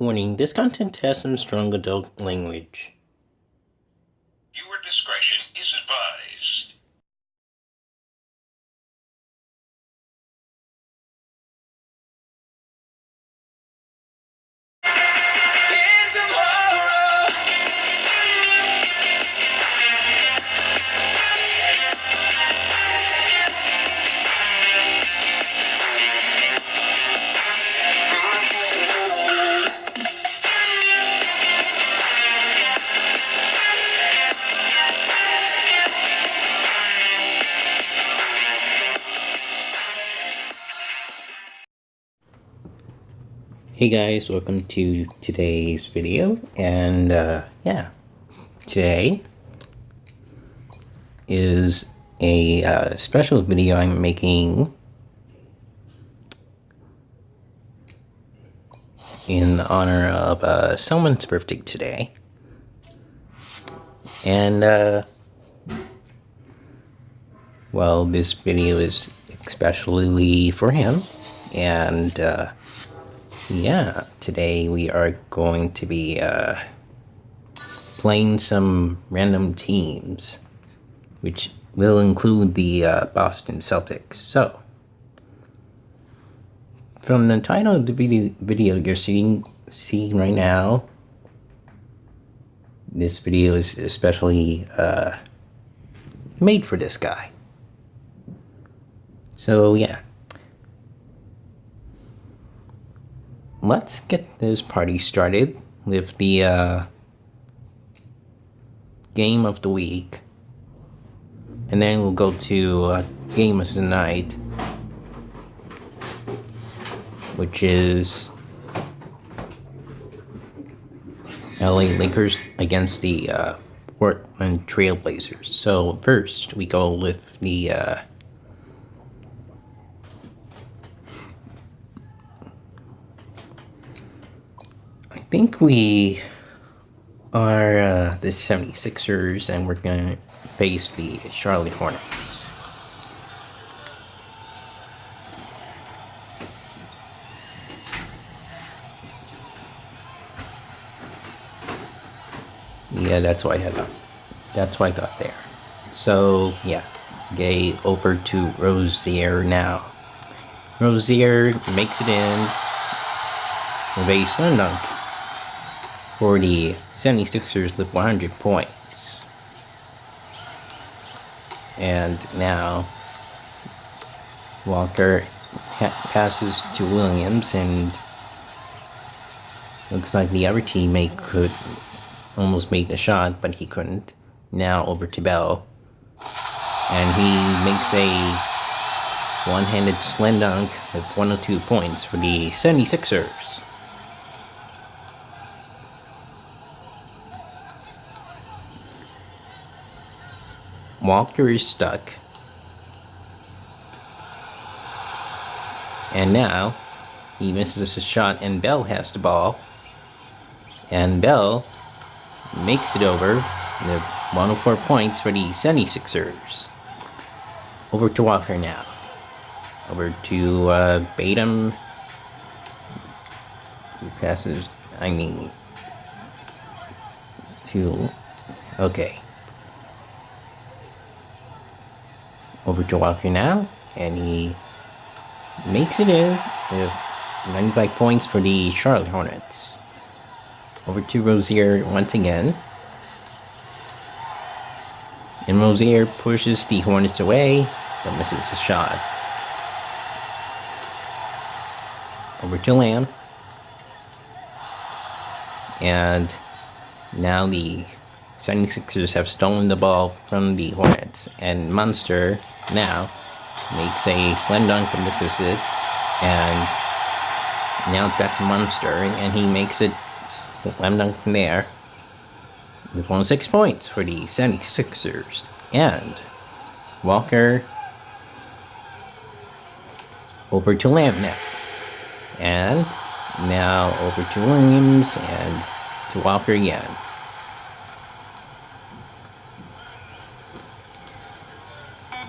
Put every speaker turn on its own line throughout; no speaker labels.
Warning, this content has some strong adult language. Hey guys, welcome to today's video, and uh, yeah, today is a uh, special video I'm making in honor of uh, someone's birthday today, and uh, well, this video is especially for him, and uh, yeah, today we are going to be uh, playing some random teams, which will include the uh, Boston Celtics. So, from the title of the video, video you're seeing, seeing right now, this video is especially uh, made for this guy. So, yeah. Let's get this party started with the uh, game of the week. And then we'll go to uh, game of the night, which is LA Lakers against the uh, Portland Trailblazers. So first we go with the think we are uh, the 76ers and we're going to face the Charlotte Hornets. Yeah, that's why I had that. That's why I got there. So, yeah. Gay over to Rozier now. Rozier makes it in with a dunk for the 76ers with 100 points. And now Walker passes to Williams and looks like the other teammate could almost make the shot, but he couldn't. Now over to Bell. And he makes a one-handed slam dunk with 102 points for the 76ers. Walker is stuck. And now he misses a shot and Bell has the ball. And Bell makes it over with 104 points for the 76ers. Over to Walker now. Over to uh, Batum. He passes, I mean, to, okay. Over to Walker now, and he makes it in with 95 points for the Charlotte Hornets. Over to Rozier once again. And Rozier pushes the Hornets away, but misses the shot. Over to Lamb. And now the 76ers have stolen the ball from the Hornets, and Munster now makes a slam dunk and misses it, and now it's back to Munster, and he makes it slam dunk from there with 106 points for the 76ers, and Walker over to now, and now over to Williams, and to Walker again.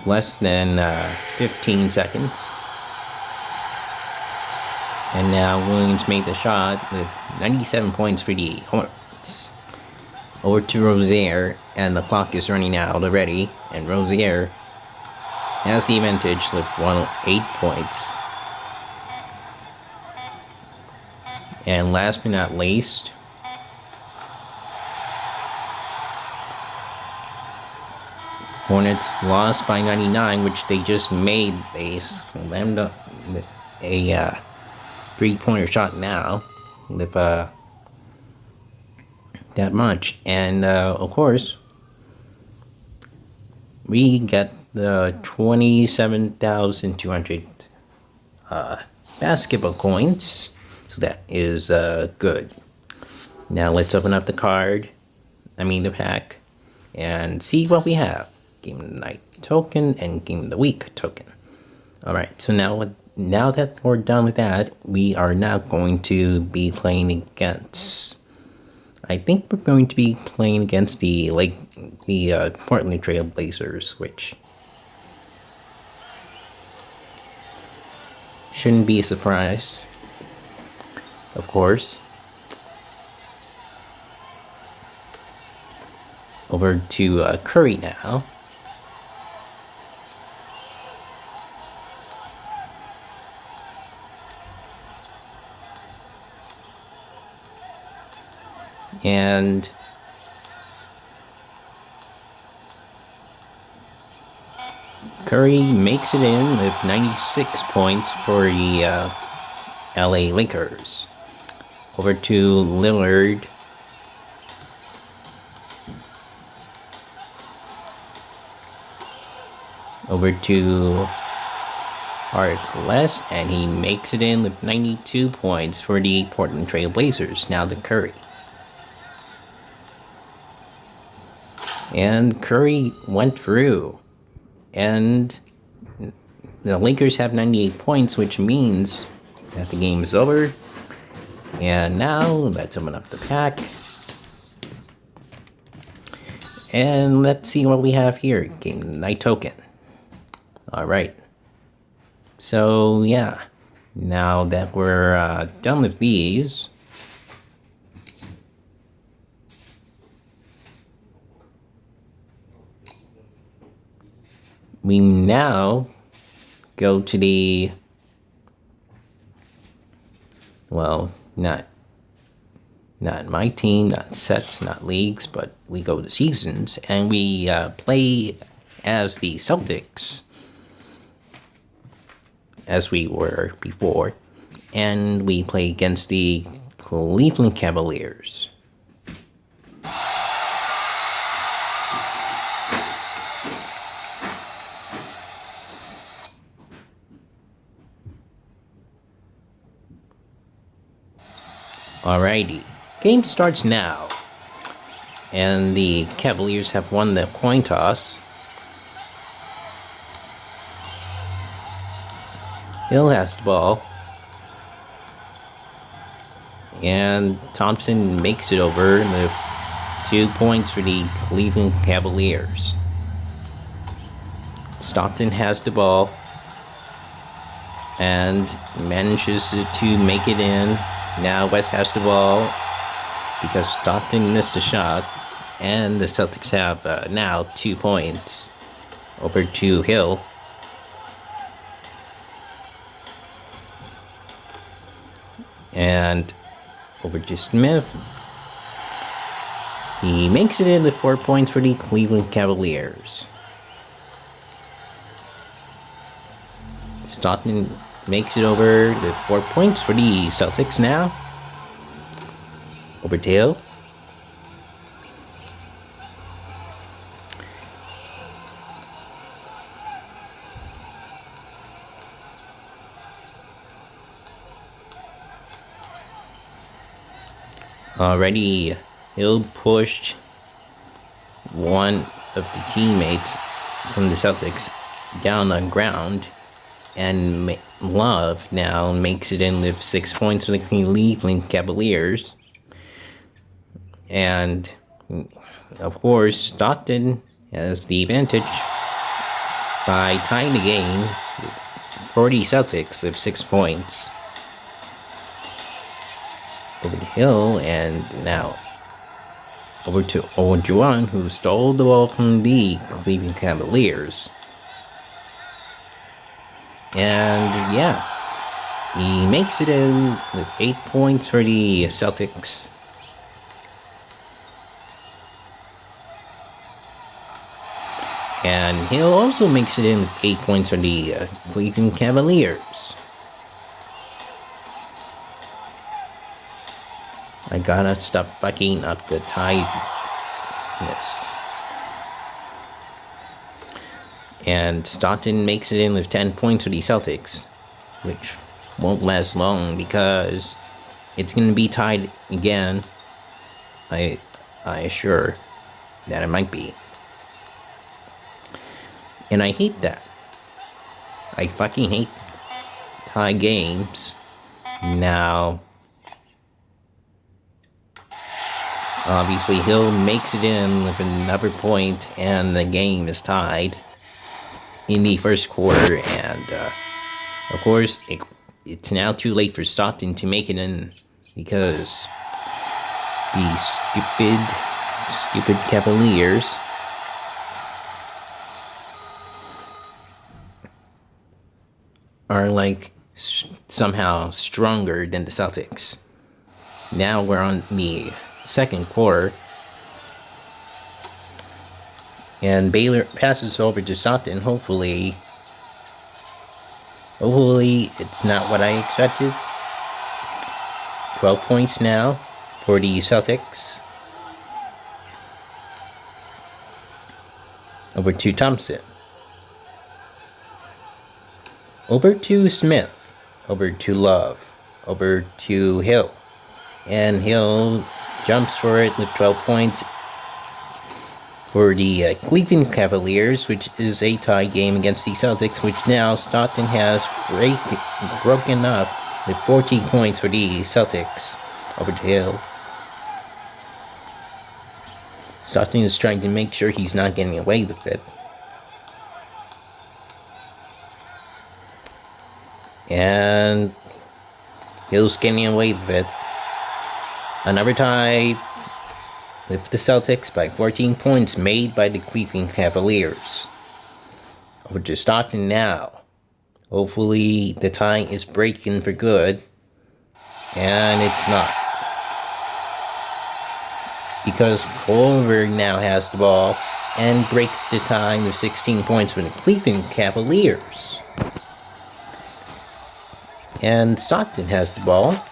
Less than uh, 15 seconds. And now Williams made the shot with 97 points for the Hornets. Over to Rozier, and the clock is running out already, and Rozier has the advantage with one eight points. And last but not least, Hornets lost by 99, which they just made. They slammed up with a uh, three-pointer shot now with uh, that much. And uh, of course, we get the 27,200 uh, basketball coins. So that is uh, good. Now let's open up the card, I mean the pack, and see what we have. Game of the Night token and Game of the Week token. Alright, so now, now that we're done with that, we are now going to be playing against... I think we're going to be playing against the like the uh, Portland Trail Blazers, which shouldn't be a surprise of course. Over to uh, Curry now. And Curry makes it in with 96 points for the uh, LA Lakers. Over to Lillard. Over to Harkless, and he makes it in with 92 points for the Portland Trail Blazers. Now the Curry. And Curry went through. And the Lakers have 98 points, which means that the game is over. And now let's open up the pack. And let's see what we have here. Game Night Token. Alright. So, yeah. Now that we're uh, done with these, we now go to the well not not my team, not sets, not leagues, but we go to seasons and we uh, play as the Celtics as we were before, and we play against the Cleveland Cavaliers. Alrighty, game starts now. And the Cavaliers have won the coin toss. Hill has the ball. And Thompson makes it over with two points for the Cleveland Cavaliers. Stockton has the ball and manages to make it in now West has the ball because Stockton missed a shot, and the Celtics have uh, now two points over to Hill. And over to Smith. He makes it in the four points for the Cleveland Cavaliers. Stockton makes it over the four points for the Celtics now. Over tail. Already, Hill pushed one of the teammates from the Celtics down on ground and Love now makes it in with six points the Cleveland Cavaliers. And, of course, Stockton has the advantage by tying the game with 40 Celtics with six points. over the hill, and now over to Ojuan, who stole the ball from the Cleveland Cavaliers. And yeah, he makes it in with 8 points for the Celtics. And Hill also makes it in with 8 points for the uh, Cleveland Cavaliers. I gotta stop fucking up the tiredness. And Stockton makes it in with 10 points for the Celtics, which won't last long because it's gonna be tied again. I I assure that it might be. And I hate that. I fucking hate tie games. Now, obviously, Hill makes it in with another point, and the game is tied in the first quarter. And, uh, of course, it, it's now too late for Stockton to make it in because the stupid, stupid Cavaliers are like somehow stronger than the Celtics. Now we're on the second quarter. And Baylor passes over to Stockton. Hopefully, hopefully it's not what I expected. 12 points now for the Celtics. Over to Thompson. Over to Smith. Over to Love. Over to Hill. And Hill jumps for it with 12 points for the uh, Cleveland Cavaliers, which is a tie game against the Celtics, which now Stockton has break, broken up with 14 points for the Celtics over the Hill. Stockton is trying to make sure he's not getting away with it. And Hill's getting away with it. Another tie with the Celtics by 14 points made by the Cleveland Cavaliers. Over to Stockton now. Hopefully the tie is breaking for good. And it's not. Because Kohlberg now has the ball and breaks the tie with 16 points for the Cleveland Cavaliers. And Stockton has the ball.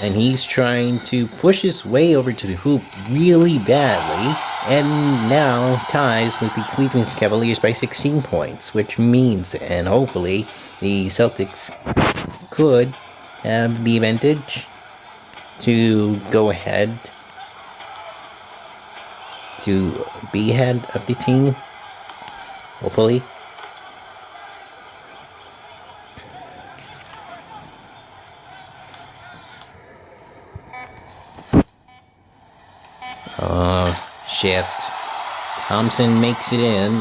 And he's trying to push his way over to the hoop really badly. And now ties with the Cleveland Cavaliers by 16 points. Which means, and hopefully, the Celtics could have the advantage to go ahead to be ahead of the team. Hopefully. Oh, shit. Thompson makes it in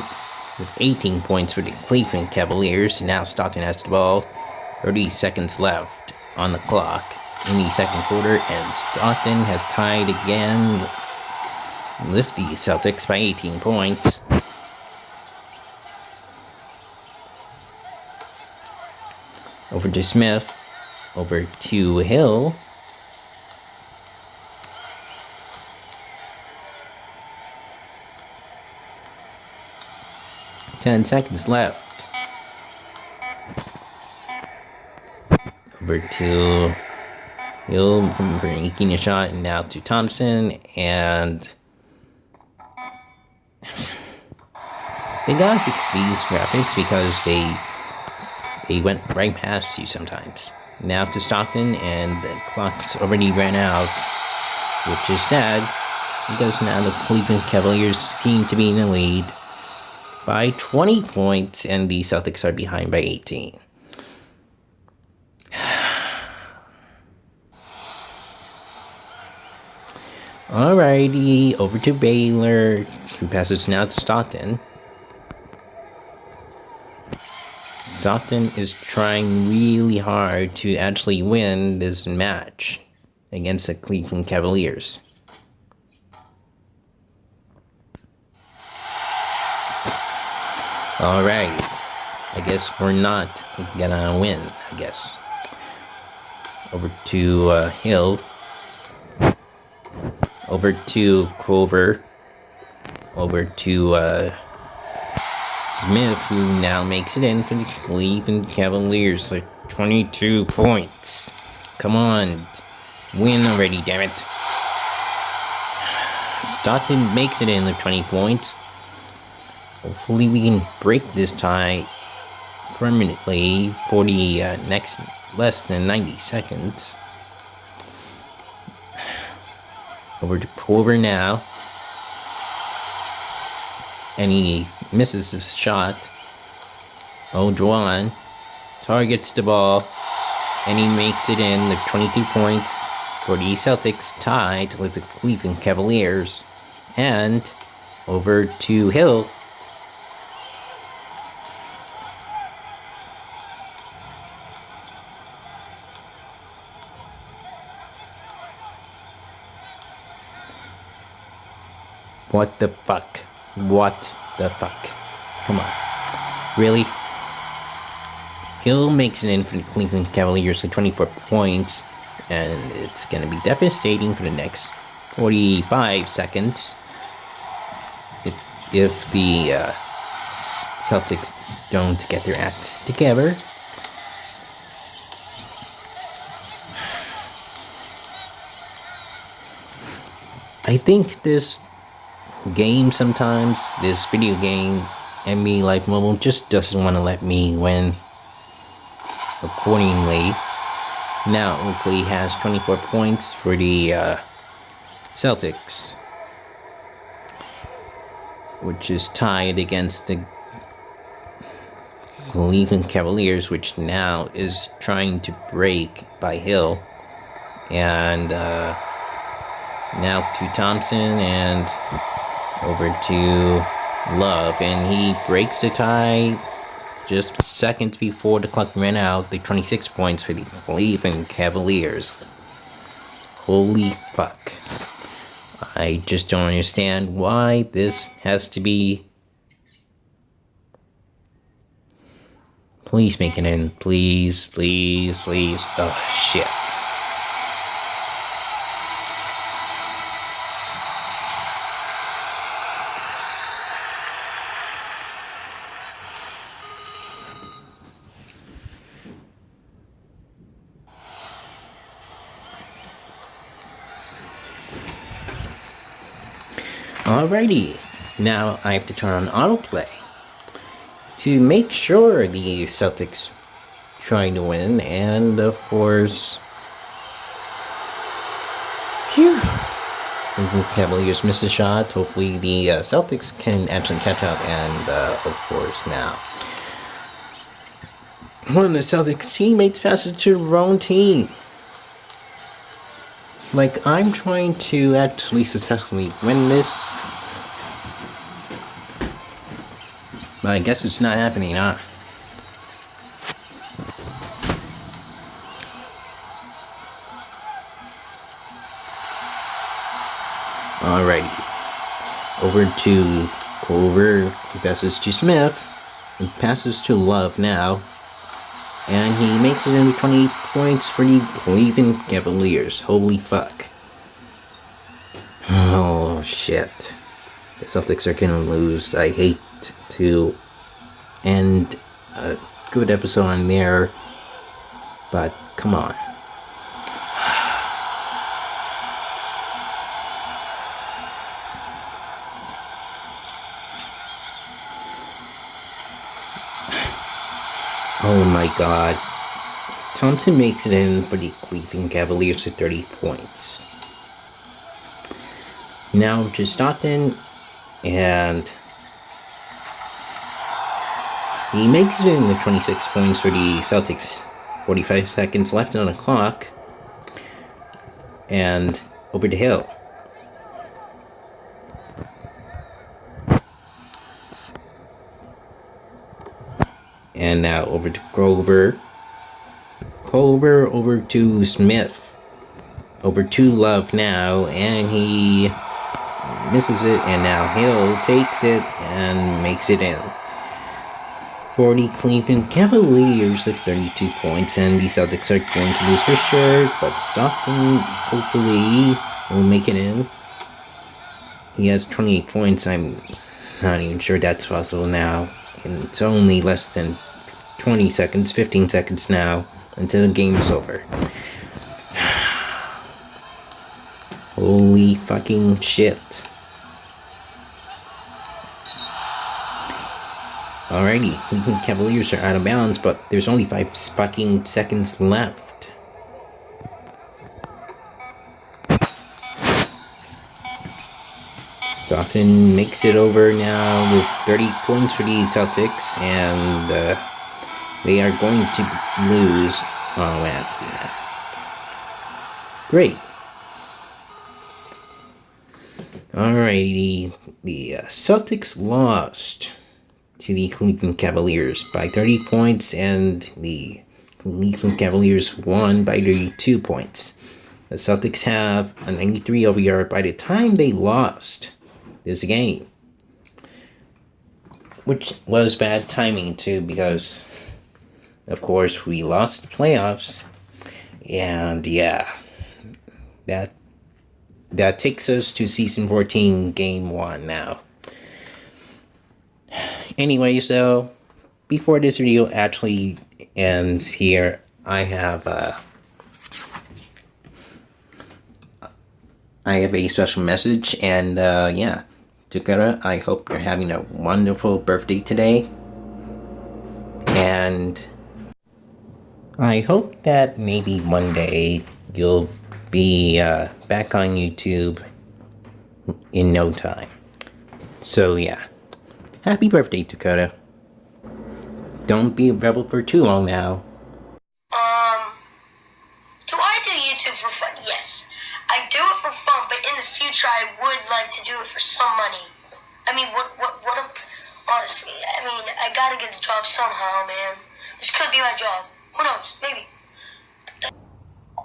with 18 points for the Cleveland Cavaliers. Now Stockton has the ball. 30 seconds left on the clock in the second quarter, and Stockton has tied again with the Celtics by 18 points. Over to Smith. Over to Hill. 10 seconds left. Over to Hill from making a shot, and now to Thompson, and they gotta fix these graphics because they they went right past you sometimes. Now to Stockton, and the clock's already ran out, which is sad because now the Cleveland Cavaliers seem to be in the lead by 20 points, and the Celtics are behind by 18. Alrighty, over to Baylor, who passes now to Stockton. Stockton is trying really hard to actually win this match against the Cleveland Cavaliers. Alright. I guess we're not gonna win, I guess. Over to uh, Hill. Over to Clover. Over to uh, Smith, who now makes it in for the Cleveland Cavaliers. Like 22 points. Come on. Win already, damn it. Stockton makes it in with 20 points. Hopefully we can break this tie permanently for the uh, next less than 90 seconds. Over to Clover now. And he misses his shot. Oh, Juwan targets the ball. And he makes it in with 22 points for the Celtics tied with the Cleveland Cavaliers. And over to Hill What the fuck? What the fuck? Come on. Really? Hill makes an infinite Cleveland Cavaliers with 24 points, and it's going to be devastating for the next 45 seconds if, if the uh, Celtics don't get their act together. I think this game sometimes, this video game, NBA Live Mobile just doesn't want to let me win accordingly. Now Oakley has 24 points for the uh, Celtics, which is tied against the Cleveland Cavaliers, which now is trying to break by Hill. And uh, now to Thompson and over to Love, and he breaks the tie just seconds before the clock ran out. The 26 points for the Cleveland Cavaliers. Holy fuck. I just don't understand why this has to be. Please make it in. Please, please, please. Oh, shit. Alrighty, now I have to turn on autoplay to make sure the Celtics trying to win, and of course, phew, Cavaliers miss a shot. Hopefully, the uh, Celtics can actually catch up, and uh, of course, now one of the Celtics teammates passes to the wrong team. Like, I'm trying to actually successfully win this. But I guess it's not happening, huh? Alrighty. Over to Clover. Passes to Smith. He passes to Love now. And he makes it into 20 points for the Cleveland Cavaliers. Holy fuck. Oh, shit. The Celtics are gonna lose. I hate to end a good episode on there, but come on. Oh my god. Thompson makes it in for the Cleveland Cavaliers with 30 points. Now to Stockton, and he makes it in with 26 points for the Celtics. 45 seconds left on the clock. And over to Hill. And now over to Grover. Grover over to Smith. over to love now, and he misses it, and now Hill takes it and makes it in. 40 Cleveland Cavaliers at 32 points, and the Celtics are going to lose for sure, but Stockton hopefully will make it in. He has 28 points, I'm not even sure that's possible now, and it's only less than 20 seconds, 15 seconds now until the game is over. Holy fucking shit. Alrighty, Cleveland Cavaliers are out of bounds, but there's only five fucking seconds left. Stockton makes it over now with 30 points for the Celtics, and uh, they are going to lose. Oh, man. Great. Alrighty, the uh, Celtics lost to the Cleveland Cavaliers by 30 points, and the Cleveland Cavaliers won by 32 points. The Celtics have a 93 OVR by the time they lost this game. Which was bad timing too, because of course we lost the playoffs. And yeah, that that takes us to season 14 game 1 now anyway, so before this video actually ends here, I have uh, I have a special message, and uh, yeah, Dakota, I hope you're having a wonderful birthday today, and I hope that maybe one day you'll be uh, back on YouTube in no time. So yeah. Happy birthday, Dakota. Don't be a rebel for too long now.
Um, do I do YouTube for fun? Yes. I do it for fun, but in the future I would like to do it for some money. I mean, what, what, what, honestly, I mean, I gotta get a job somehow, man. This could be my job. Who knows? Maybe.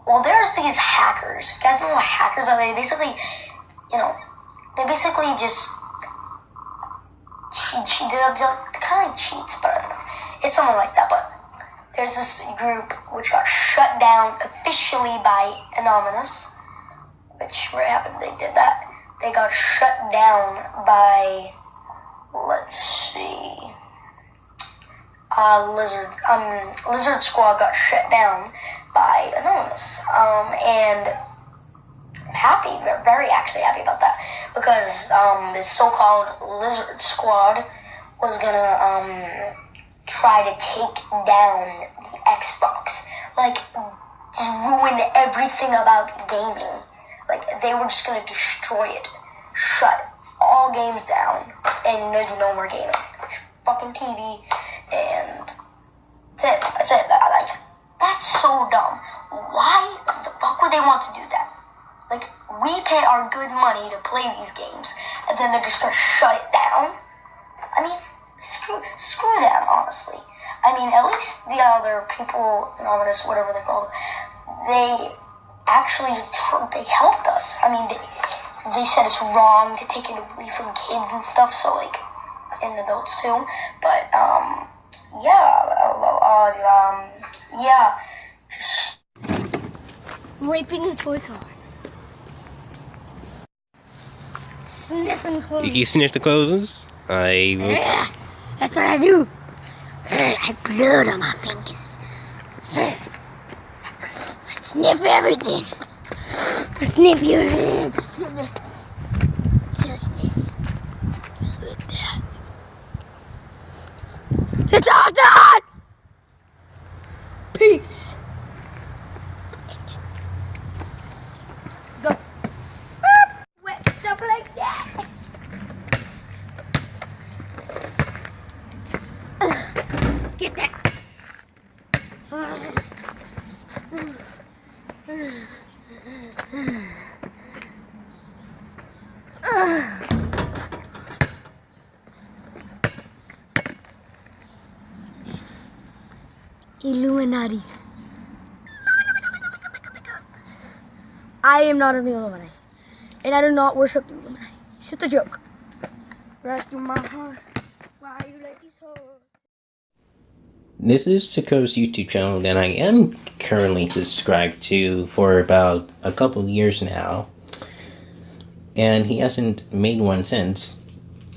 Well, there's these hackers. You guys know what hackers are? They basically, you know, they basically just cheat, cheat, kind of cheats, but it's something like that. But there's this group which got shut down officially by Anonymous, which very happened? they did that. They got shut down by, let's see, uh, Lizard, um, Lizard Squad got shut down by Anonymous, um, and I'm happy, very actually happy about that. Because um, this so-called Lizard Squad was gonna um, try to take down the Xbox, like ruin everything about gaming. Like they were just gonna destroy it, shut all games down, and no, no more gaming. Fucking TV, and that's it. That's it. Like that's so dumb. Why the fuck would they want to do that? Like, we pay our good money to play these games, and then they're just gonna shut it down? I mean, screw, screw them, honestly. I mean, at least the other people, anonymous, whatever they're called, they actually, they helped us. I mean, they, they said it's wrong to take it away from kids and stuff, so, like, and adults too. But, yeah, uh, uh, um, yeah.
Raping a toy car. Sniffing clothes.
You sniff the clothes? I.
Yeah, that's what I do. I have blood on my fingers. I sniff everything. I sniff your head. I sniff it. Touch this. Look at that. It's all done! Peace. Go. Wet stuff like that. Get that. Illuminati. I am not in the Illuminati. And I do not worship the Illuminati. It's just a joke. Rest in my heart. Why you like these hoes?
This is Tako's YouTube channel that I am currently subscribed to for about a couple years now. And he hasn't made one since.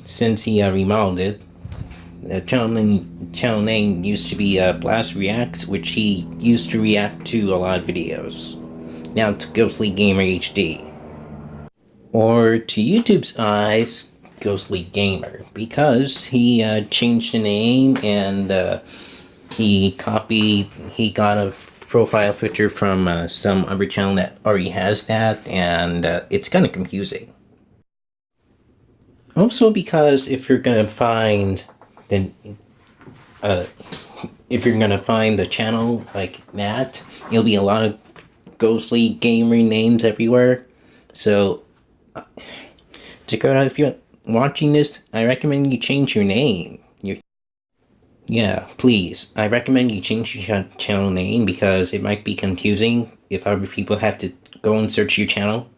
Since he uh, remodeled it. The channel name, used to be uh, Blast Reacts, which he used to react to a lot of videos. Now to Ghostly Gamer HD. Or to YouTube's eyes, Ghostly Gamer. Because he uh, changed the name and uh, he copied, he got a profile picture from uh, some other channel that already has that, and uh, it's kind of confusing. Also, because if you're gonna find the, uh, if you're gonna find a channel like that, it'll be a lot of ghostly gamer names everywhere. So, uh, Dakota, if you're watching this, I recommend you change your name. Your yeah, please. I recommend you change your ch- channel name because it might be confusing if other people have to go and search your channel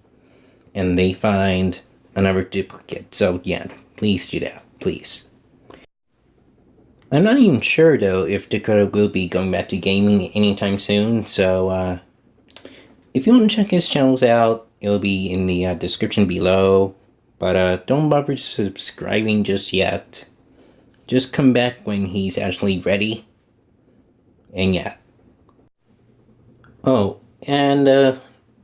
and they find another duplicate. So yeah, please do that. Please. I'm not even sure though if Dakota will be going back to gaming anytime soon, so uh, if you want to check his channels out, it'll be in the uh, description below. But uh, don't bother subscribing just yet. Just come back when he's actually ready. And yeah. Oh, and uh,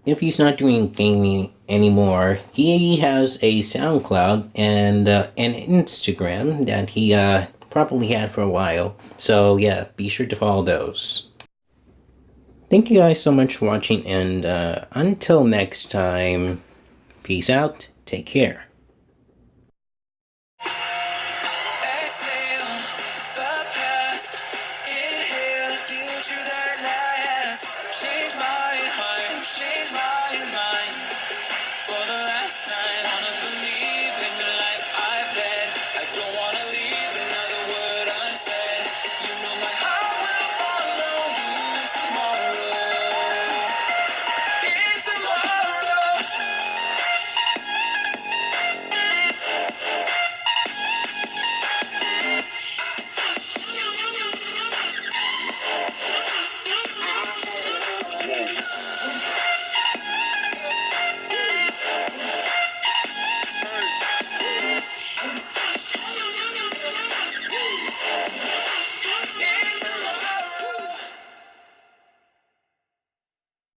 if he's not doing gaming anymore, he has a SoundCloud and uh, an Instagram that he uh, probably had for a while. So yeah, be sure to follow those. Thank you guys so much for watching, and uh, until next time, peace out, take care.
Change my change my mind. For the last